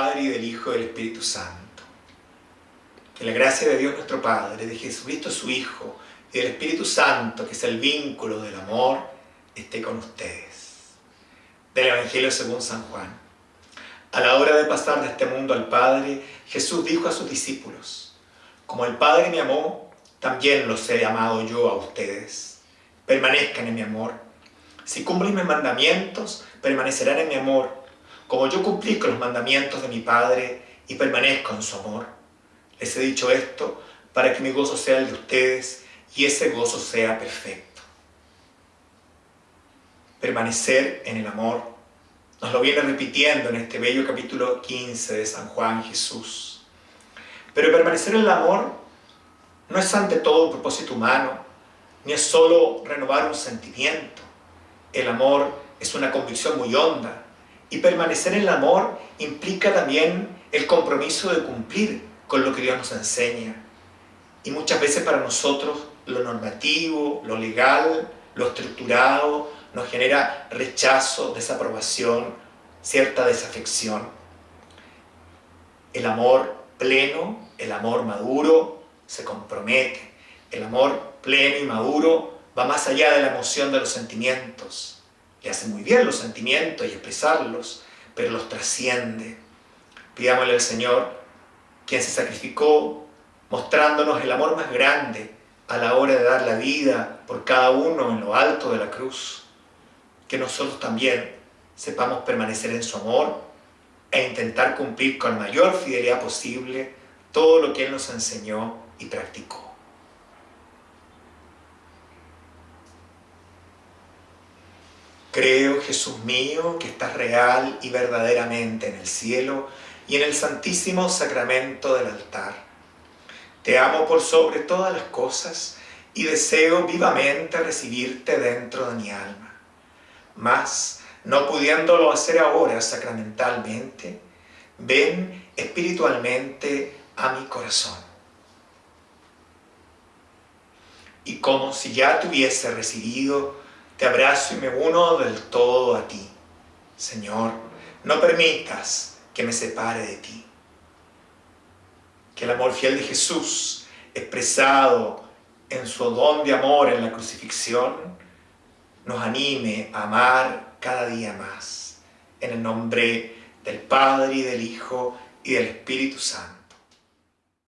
del Hijo y del Espíritu Santo. Que la gracia de Dios nuestro Padre, de Jesucristo su Hijo y del Espíritu Santo, que es el vínculo del amor, esté con ustedes. Del Evangelio según San Juan. A la hora de pasar de este mundo al Padre, Jesús dijo a sus discípulos, Como el Padre me amó, también los he amado yo a ustedes. Permanezcan en mi amor. Si cumplen mis mandamientos, permanecerán en mi amor como yo cumplí con los mandamientos de mi Padre y permanezco en su amor. Les he dicho esto para que mi gozo sea el de ustedes y ese gozo sea perfecto. Permanecer en el amor. Nos lo viene repitiendo en este bello capítulo 15 de San Juan Jesús. Pero permanecer en el amor no es ante todo un propósito humano, ni es solo renovar un sentimiento. El amor es una convicción muy honda, y permanecer en el amor implica también el compromiso de cumplir con lo que Dios nos enseña. Y muchas veces para nosotros lo normativo, lo legal, lo estructurado, nos genera rechazo, desaprobación, cierta desafección. El amor pleno, el amor maduro, se compromete. El amor pleno y maduro va más allá de la emoción de los sentimientos le hace muy bien los sentimientos y expresarlos, pero los trasciende. Pidámosle al Señor, quien se sacrificó, mostrándonos el amor más grande a la hora de dar la vida por cada uno en lo alto de la cruz, que nosotros también sepamos permanecer en su amor e intentar cumplir con mayor fidelidad posible todo lo que Él nos enseñó y practicó. Creo, Jesús mío, que estás real y verdaderamente en el cielo y en el santísimo sacramento del altar. Te amo por sobre todas las cosas y deseo vivamente recibirte dentro de mi alma. Mas, no pudiéndolo hacer ahora sacramentalmente, ven espiritualmente a mi corazón. Y como si ya te hubiese recibido, te abrazo y me uno del todo a ti. Señor, no permitas que me separe de ti. Que el amor fiel de Jesús, expresado en su don de amor en la crucifixión, nos anime a amar cada día más. En el nombre del Padre y del Hijo y del Espíritu Santo.